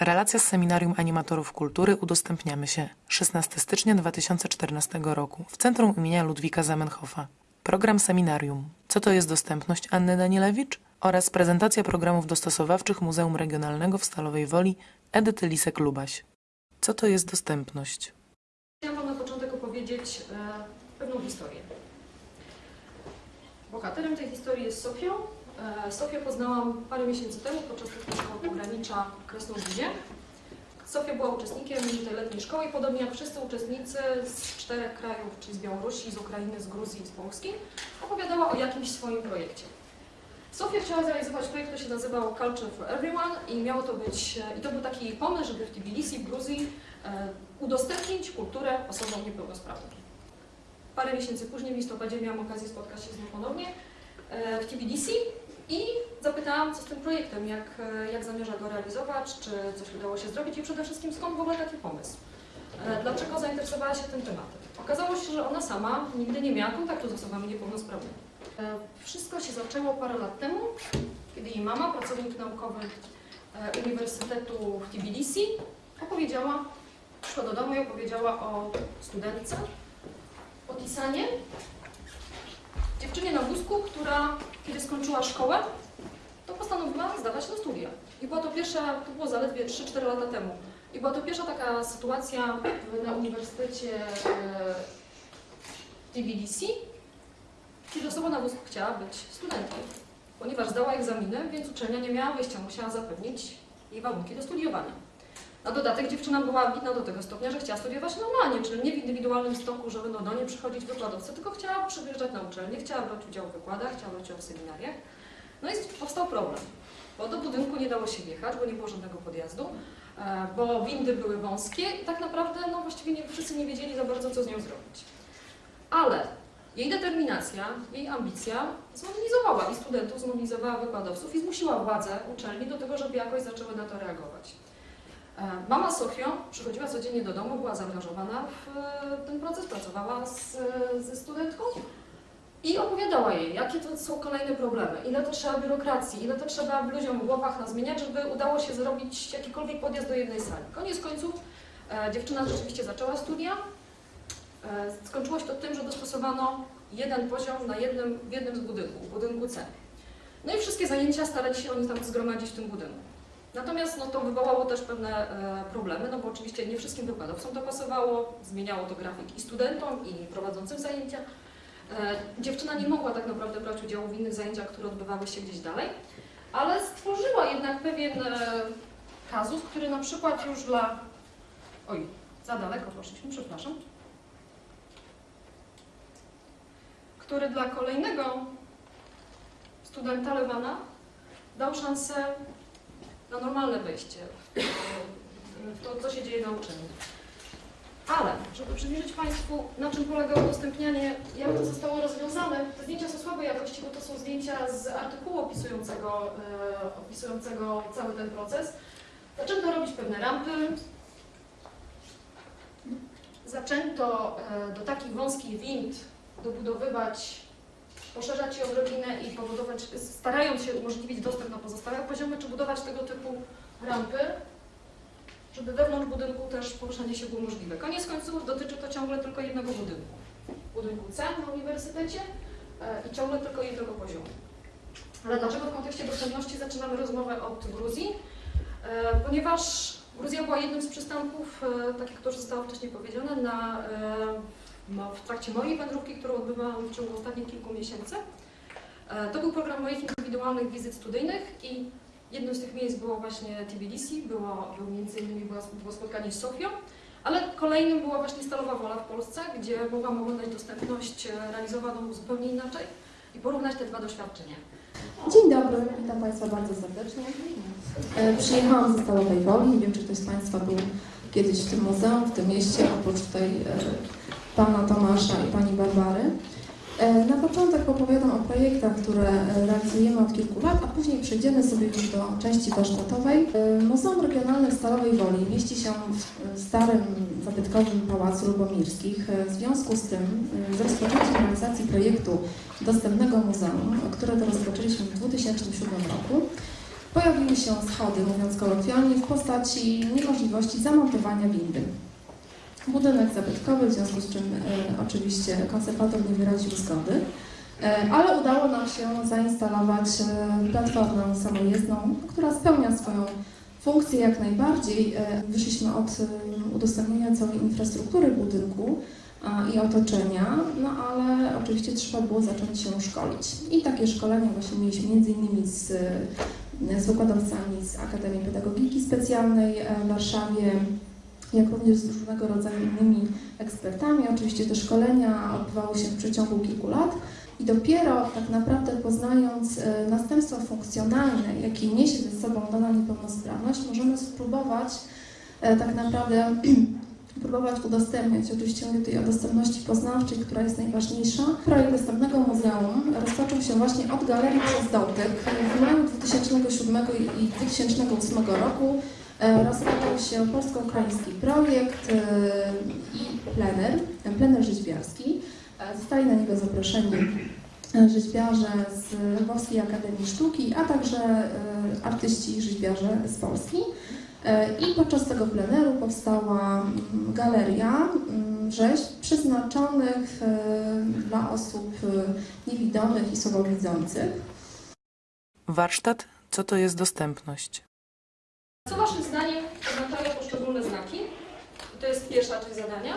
Relacja z Seminarium Animatorów Kultury udostępniamy się 16 stycznia 2014 roku w Centrum imienia Ludwika Zamenhofa. Program Seminarium. Co to jest dostępność Anny Danielewicz? Oraz prezentacja programów dostosowawczych Muzeum Regionalnego w Stalowej Woli Edyty Lisek-Lubaś. Co to jest dostępność? Chciałam Wam na początek opowiedzieć e, pewną historię. Bohaterem tej historii jest Sofią. E, Sofię poznałam parę miesięcy temu podczas letniego pogranicza w Krasnoludzie. Sofia była uczestnikiem tej letniej szkoły i podobnie jak wszyscy uczestnicy z czterech krajów, czyli z Białorusi, z Ukrainy, z Gruzji i z Polski, opowiadała o jakimś swoim projekcie. Sofia chciała zrealizować projekt, który się nazywał Culture for Everyone i miało to być, e, i to był taki pomysł, żeby w Tbilisi, w Gruzji e, udostępnić kulturę osobom niepełnosprawnym. Parę miesięcy później, w listopadzie, miałam okazję spotkać się z nią ponownie w Tbilisi i zapytałam, co z tym projektem, jak, jak zamierza go realizować, czy coś udało się zrobić i przede wszystkim skąd w ogóle taki pomysł. E, Dlaczego zainteresowała się tym tematem? Okazało się, że ona sama nigdy nie miała kontaktu z osobami niepełnosprawnymi. E, Wszystko się zaczęło parę lat temu, kiedy jej mama, pracownik naukowy e, Uniwersytetu w Tbilisi, opowiedziała, przyszła do domu i opowiedziała o studentce, o Tisanie, dziewczynie na wózku, która kiedy skończyła szkołę, to postanowiła zdawać na studia. I była to pierwsza, to było zaledwie 3-4 lata temu. I była to pierwsza taka sytuacja na Uniwersytecie e, Tbilisi, kiedy osoba na wózku chciała być studentką. Ponieważ zdała egzaminy, więc uczelnia nie miała wyjścia, musiała zapewnić jej warunki do studiowania. Na dodatek dziewczyna była ambitna do tego stopnia, że chciała studiować normalnie, czyli nie w indywidualnym stoku, że będą do niej przychodzić wykładowcy, tylko chciała przyjeżdżać na uczelnię, chciała brać udział w wykładach, chciała brać udział w seminariach. No i powstał problem, bo do budynku nie dało się wjechać, bo nie było żadnego podjazdu, e, bo windy były wąskie i tak naprawdę no, właściwie nie, wszyscy nie wiedzieli za bardzo, co z nią zrobić. Ale jej determinacja, jej ambicja zmobilizowała i studentów, zmobilizowała wykładowców i zmusiła władze uczelni do tego, żeby jakoś zaczęły na to reagować. E, Mama Sofia przychodziła codziennie do domu, była zaangażowana w e, ten proces, pracowała z, ze studentką i opowiadała jej, jakie to są kolejne problemy, ile to trzeba biurokracji, ile to trzeba ludziom w głowach nazmieniać, żeby udało się zrobić jakikolwiek podjazd do jednej sali. Koniec końców e, dziewczyna rzeczywiście zaczęła studia. E, skończyło się to tym, że dostosowano jeden poziom na jednym, w jednym z budynków, budynku C. No i wszystkie zajęcia starali się oni tam zgromadzić w tym budynku. Natomiast no, to wywołało też pewne e, problemy, no bo oczywiście nie wszystkim wykładowcom to pasowało, zmieniało to grafik i studentom, i prowadzącym zajęcia. E, dziewczyna nie mogła tak naprawdę brać udziału w innych zajęciach, które odbywały się gdzieś dalej, ale stworzyła jednak pewien e, kazus, który na przykład już dla... Oj, za daleko poszliśmy, przepraszam. Który dla kolejnego studenta Lewana dał szansę na normalne wejście w to, co się dzieje na uczelni. Ale, żeby przybliżyć Państwu, na czym polega udostępnianie, jak to zostało rozwiązane, te zdjęcia są słabej jakości, bo to są zdjęcia z artykułu opisującego, e, opisującego cały ten proces. Zaczęto robić pewne rampy, zaczęto e, do takich wąskich wind dobudowywać, poszerzać je odrobinę i pobudować, starając się umożliwić dostęp na pozostałe poziomy, czy budować tego typu rampy, żeby wewnątrz budynku też poruszanie się było możliwe. Koniec końców dotyczy to ciągle tylko jednego budynku. Budynku C na uniwersytecie e, i ciągle tylko jednego poziomu. Ale dlaczego w kontekście dostępności zaczynamy rozmowę od Gruzji? E, Ponieważ Gruzja była jednym z przystanków, e, tak jak to już zostało wcześniej powiedziane, na, w trakcie mojej wędrówki, którą odbywałam w ciągu ostatnich kilku miesięcy. E, To był program moich indywidualnych wizyt studyjnych i jednym z tych miejsc było właśnie Tbilisi, było, był między innymi było, było spotkanie z Sofią, ale kolejnym była właśnie Stalowa Wola w Polsce, gdzie mogłam oglądać dostępność e, realizowaną zupełnie inaczej i porównać te dwa doświadczenia. Dzień dobry, witam Państwa bardzo serdecznie. E, Przyjechałam ze Stalowej Woli, nie wiem czy ktoś z Państwa był kiedyś w tym muzeum, w tym mieście, oprócz e, Pana Tomasza i Pani Barbary. E, Na początek opowiadam o projektach, które e, realizujemy od kilku lat, a później przejdziemy sobie już do części warsztatowej. E, Muzeum Regionalne Stalowej Woli mieści się w starym, zabytkowym Pałacu Lubomirskich. W związku z tym, z rozpoczęciem realizacji projektu dostępnego muzeum, które to rozpoczęliśmy w 2007 roku, pojawiły się schody, mówiąc kolokwialnie, w postaci niemożliwości zamontowania windy. Budynek zabytkowy, w związku z czym e, oczywiście konserwator nie wyraził zgody, e, ale udało nam się zainstalować e, platformę samojezdną, która spełnia swoją funkcję jak najbardziej. Wyszliśmy od udostępnienia całej infrastruktury budynku i otoczenia, no ale oczywiście trzeba było zacząć się szkolić. I takie szkolenia właśnie mieliśmy innymi z, z wykładowcami z Akademii Pedagogiki Specjalnej w Warszawie, jak również z różnego rodzaju innymi ekspertami. Oczywiście te szkolenia odbywały się w przeciągu kilku lat i dopiero tak naprawdę poznając e, następstwa funkcjonalne, jakie niesie ze sobą dana niepełnosprawność, możemy spróbować e, tak naprawdę próbować udostępniać. Oczywiście mówię tutaj o dostępności poznawczej, która jest najważniejsza. Projekt Dostępnego Muzeum rozpoczął się właśnie od Galerii przez Dotyk. W maju 2007 i 2008 roku rozpoczął się polsko-ukraiński projekt e, i plener, e, plener rzeźbiarski. E, Zostali na niego zaproszeni e, rzeźbiarze z Lwowskiej Akademii Sztuki, a także e, artyści i rzeźbiarze z Polski. E, I podczas tego pleneru powstała mm, galeria mm, rzeźb przeznaczonych e, dla osób e, niewidomych i słabowidzących. Warsztat Co to jest dostępność? Co Waszym zdaniem oznaczają poszczególne znaki? To jest pierwsza część zadania.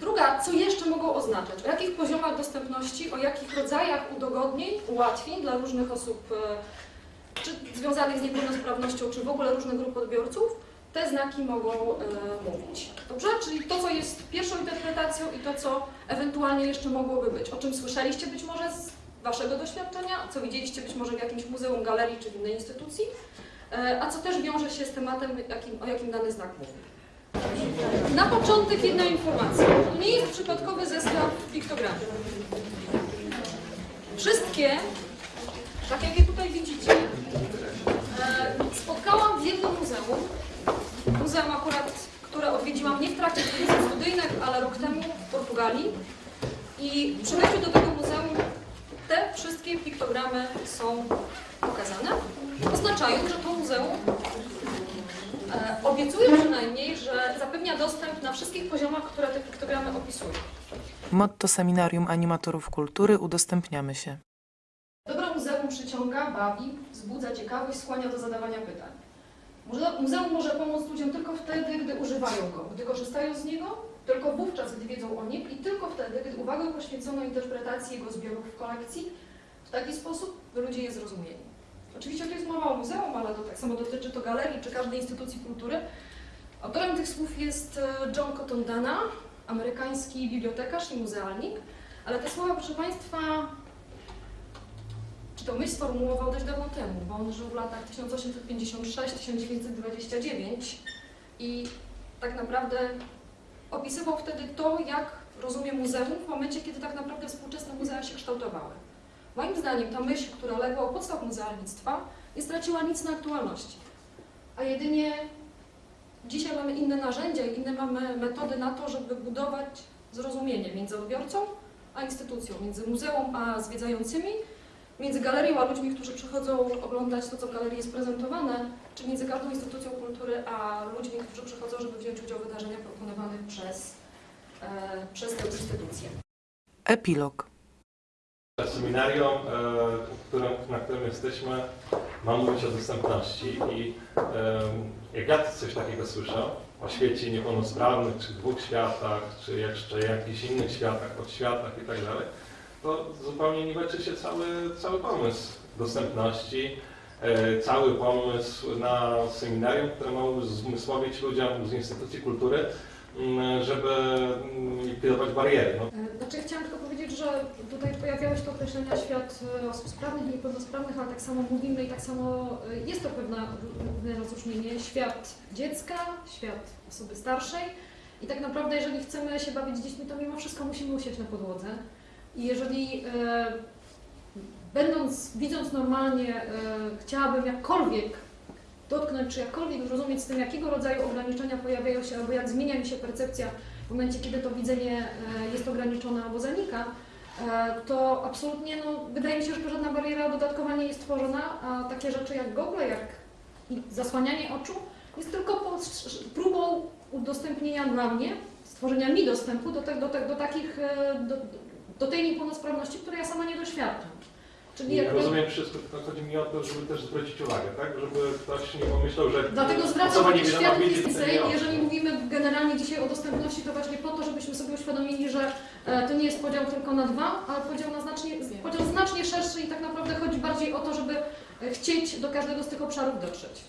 Druga, co jeszcze mogą oznaczać? O jakich poziomach dostępności, o jakich rodzajach udogodnień, ułatwień dla różnych osób, e, czy związanych z niepełnosprawnością, czy w ogóle różnych grup odbiorców, te znaki mogą e, mówić. Dobrze? Czyli to, co jest pierwszą interpretacją i to, co ewentualnie jeszcze mogłoby być. O czym słyszeliście być może z Waszego doświadczenia, co widzieliście być może w jakimś muzeum, galerii czy w innej instytucji, a co też wiąże się z tematem, jakim, o jakim dany znak mówi. Na początek jedna informacja. Nie jest przypadkowy zestaw piktogramów. Wszystkie, tak jak je tutaj widzicie, e, spotkałam w jednym muzeum. Muzeum akurat, które odwiedziłam nie w trakcie studiów studyjnych, ale rok temu w Portugalii. I przy wejściu do tego muzeum te wszystkie piktogramy są pokazane. Oznaczają, że to muzeum e, obiecuje przynajmniej, że zapewnia dostęp na wszystkich poziomach, które te piktogramy opisują. Motto Seminarium Animatorów Kultury Udostępniamy się. Dobro muzeum przyciąga, bawi, wzbudza ciekawość, skłania do zadawania pytań. Muze- Muzeum może pomóc ludziom tylko wtedy, gdy używają go, gdy korzystają z niego, tylko wówczas, gdy wiedzą o nim i tylko wtedy, gdy uwagę poświęcono interpretacji jego zbiorów w kolekcji w taki sposób, by ludzie je zrozumieli. Oczywiście to jest mowa o muzeum, ale to tak samo dotyczy to galerii czy każdej instytucji kultury. Autorem tych słów jest e, John Cotton Dana, amerykański bibliotekarz i muzealnik, ale te słowa, proszę Państwa, czy to myśl sformułował dość dawno temu, bo on żył w latach 1856-1929 i tak naprawdę opisywał wtedy to, jak rozumie muzeum w momencie, kiedy tak naprawdę współczesne muzea się kształtowały. Moim zdaniem ta myśl, która legła u podstaw muzealnictwa, nie straciła nic na aktualności, a jedynie dzisiaj mamy inne narzędzia i inne mamy metody na to, żeby budować zrozumienie między odbiorcą a instytucją, między muzeum a zwiedzającymi, między galerią a ludźmi, którzy przychodzą oglądać to, co w galerii jest prezentowane, czy między każdą instytucją kultury a ludźmi, którzy przychodzą, żeby wziąć udział w wydarzeniach proponowanych przez, e, przez tę instytucję. Epilog. Seminarium, e, na którym jesteśmy, ma mówić o dostępności i e, jak ja coś takiego słyszę o świecie niepełnosprawnych, czy dwóch światach, czy jeszcze jakichś innych światach, podświatach i tak dalej, to zupełnie niweczy się cały, cały pomysł dostępności, e, cały pomysł na seminarium, które ma uzmysłowić ludziom z instytucji kultury, m, żeby m, likwidować bariery. No, Znaczy, chciałam tylko powiedzieć, że tutaj pojawiały się określenia świat e, osób sprawnych i niepełnosprawnych, ale tak samo mówimy i tak samo e, jest to pewne, pewne rozróżnienie. Świat dziecka, świat osoby starszej i tak naprawdę, jeżeli chcemy się bawić dziećmi, to mimo wszystko musimy usiąść na podłodze. I jeżeli e, będąc, widząc normalnie, e, chciałabym jakkolwiek dotknąć, czy jakkolwiek zrozumieć z tym, jakiego rodzaju ograniczenia pojawiają się, albo jak zmienia mi się percepcja w momencie, kiedy to widzenie e, jest ograniczone albo zanika, e, to absolutnie, no, wydaje mi się, że żadna bariera dodatkowa nie jest tworzona, a takie rzeczy jak Google, jak zasłanianie oczu jest tylko próbą udostępnienia dla mnie, stworzenia mi dostępu do, te, do, te, do takich, e, do, do tej niepełnosprawności, której ja sama nie doświadczam. Czyli jakby, rozumiem wszystko, tylko chodzi mi o to, żeby też zwrócić uwagę, tak? Żeby ktoś nie pomyślał, że Dlatego zwracam niewidoma świat więcej. Jeżeli mówimy generalnie dzisiaj o dostępności, to właśnie po to, żebyśmy sobie uświadomili, że e, to nie jest podział tylko na dwa, ale podział na znacznie, podział znacznie szerszy i tak naprawdę chodzi bardziej o to, żeby e, chcieć do każdego z tych obszarów dotrzeć.